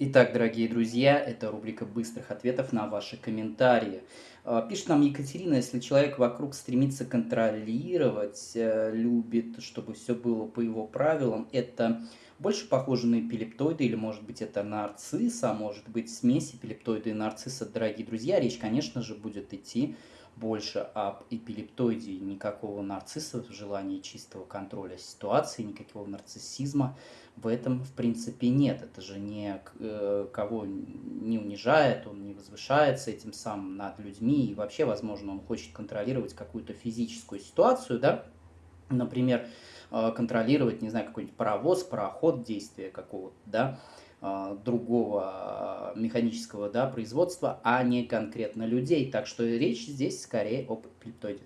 Итак, дорогие друзья, это рубрика быстрых ответов на ваши комментарии. А, пишет нам Екатерина, если человек вокруг стремится контролировать, э, любит, чтобы все было по его правилам, это больше похоже на эпилептоиды или, может быть, это нарцисс, а может быть, смесь эпилептоида и нарцисса, дорогие друзья. Речь, конечно же, будет идти больше об эпилептоиде, никакого нарцисса, желания чистого контроля ситуации, никакого нарциссизма в этом, в принципе, нет. Это же не э, кого не унижает, он возвышается этим самым над людьми, и вообще, возможно, он хочет контролировать какую-то физическую ситуацию, да, например, э, контролировать, не знаю, какой-нибудь паровоз, пароход, действия какого-то, да, а, другого механического да, производства, а не конкретно людей. Так что речь здесь скорее об эпилептоиде.